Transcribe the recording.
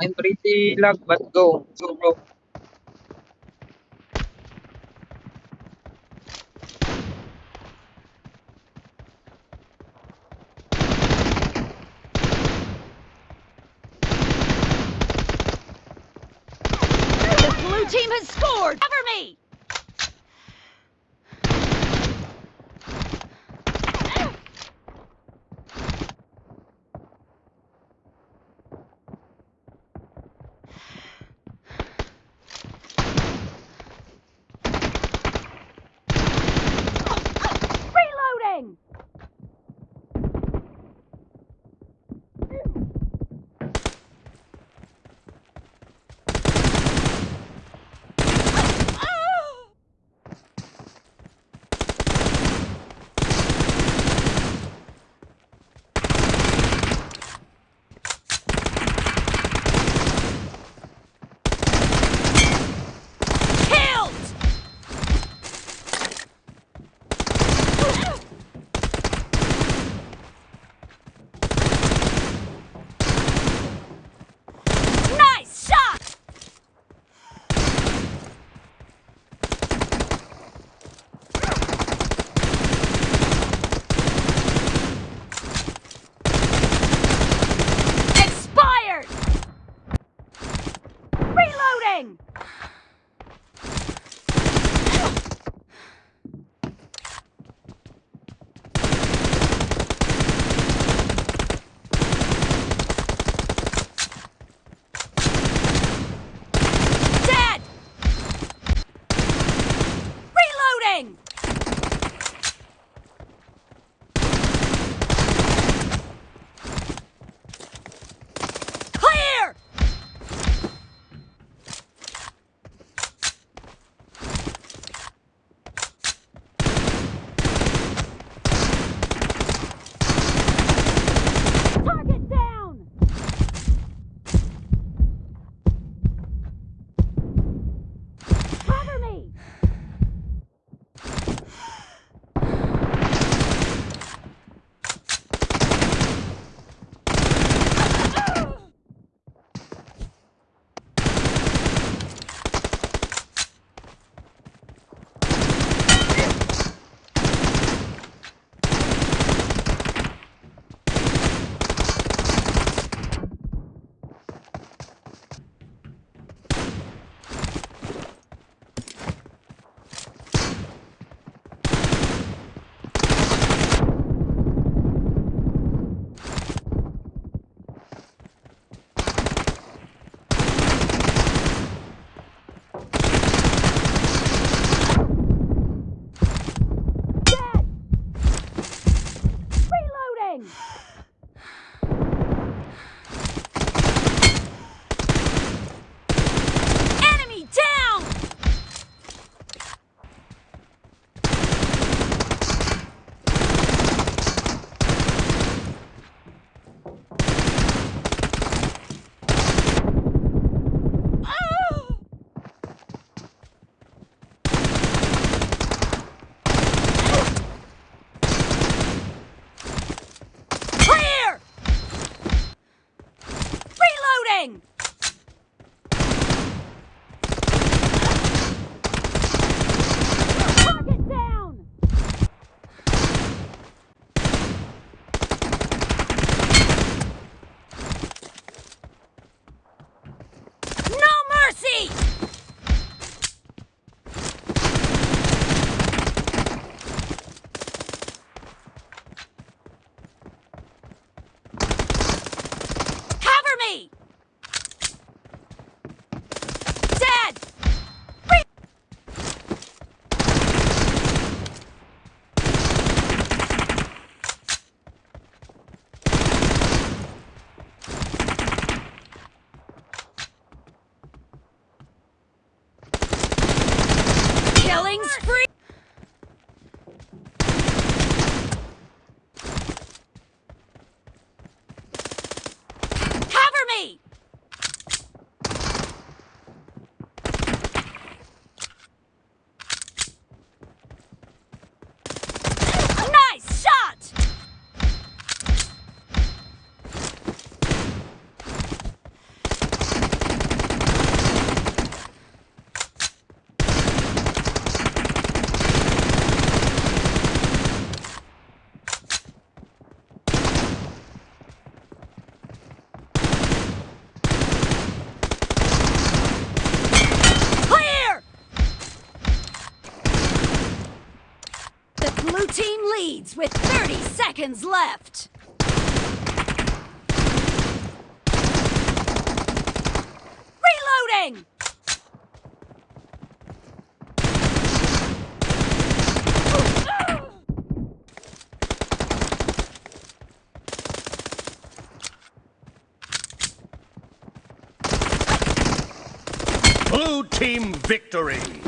I'm pretty lag, but go. Go, bro. The blue team has scored! Cover me! doing? thing! Blades with 30 seconds left! Reloading! Blue Team Victory!